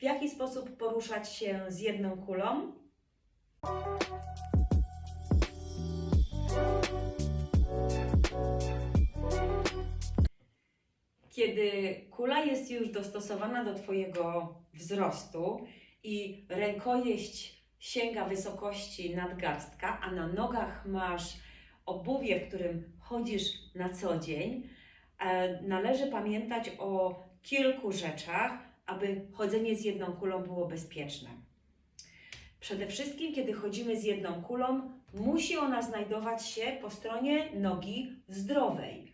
w jaki sposób poruszać się z jedną kulą. Kiedy kula jest już dostosowana do Twojego wzrostu i rękojeść sięga wysokości nadgarstka, a na nogach masz obuwie, w którym chodzisz na co dzień, e, należy pamiętać o kilku rzeczach, aby chodzenie z jedną kulą było bezpieczne. Przede wszystkim, kiedy chodzimy z jedną kulą, musi ona znajdować się po stronie nogi zdrowej.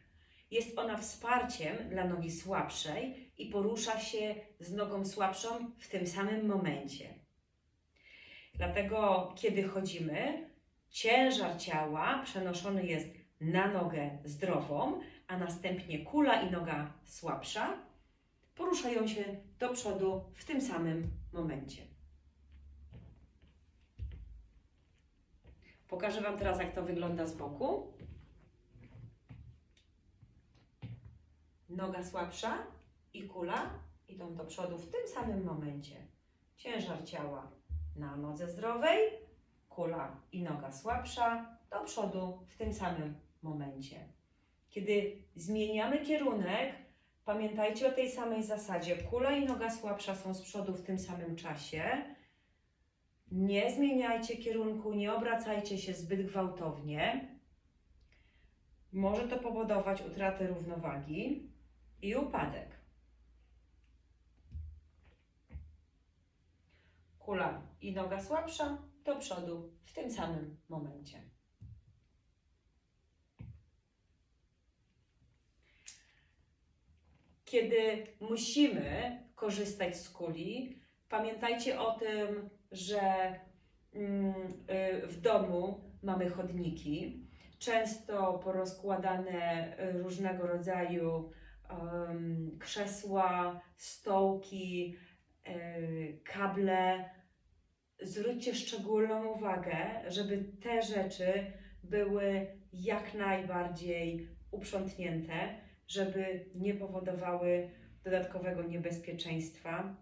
Jest ona wsparciem dla nogi słabszej i porusza się z nogą słabszą w tym samym momencie. Dlatego, kiedy chodzimy, ciężar ciała przenoszony jest na nogę zdrową, a następnie kula i noga słabsza poruszają się do przodu w tym samym momencie. Pokażę Wam teraz, jak to wygląda z boku. Noga słabsza i kula idą do przodu w tym samym momencie. Ciężar ciała na nodze zdrowej, kula i noga słabsza do przodu w tym samym momencie. Kiedy zmieniamy kierunek, pamiętajcie o tej samej zasadzie. Kula i noga słabsza są z przodu w tym samym czasie. Nie zmieniajcie kierunku, nie obracajcie się zbyt gwałtownie. Może to powodować utratę równowagi i upadek. Kula i noga słabsza do przodu w tym samym momencie. Kiedy musimy korzystać z kuli, pamiętajcie o tym, że mm, y, w domu mamy chodniki, często porozkładane różnego rodzaju krzesła, stołki, y, kable. Zwróćcie szczególną uwagę, żeby te rzeczy były jak najbardziej uprzątnięte, żeby nie powodowały dodatkowego niebezpieczeństwa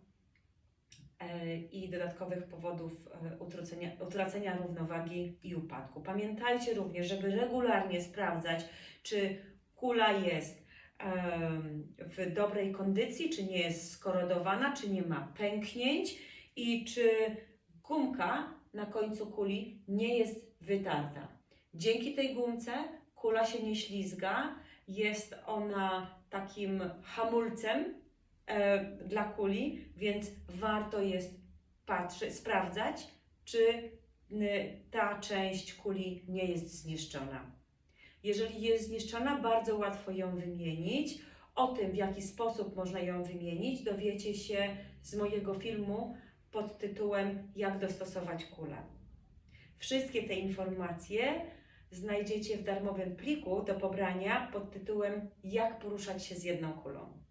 e, i dodatkowych powodów e, utracenia, utracenia równowagi i upadku. Pamiętajcie również, żeby regularnie sprawdzać, czy kula jest w dobrej kondycji, czy nie jest skorodowana, czy nie ma pęknięć i czy gumka na końcu kuli nie jest wytarta. Dzięki tej gumce kula się nie ślizga, jest ona takim hamulcem e, dla kuli, więc warto jest patrzeć, sprawdzać, czy ta część kuli nie jest zniszczona. Jeżeli jest zniszczona, bardzo łatwo ją wymienić. O tym, w jaki sposób można ją wymienić, dowiecie się z mojego filmu pod tytułem Jak dostosować kulę. Wszystkie te informacje znajdziecie w darmowym pliku do pobrania pod tytułem Jak poruszać się z jedną kulą.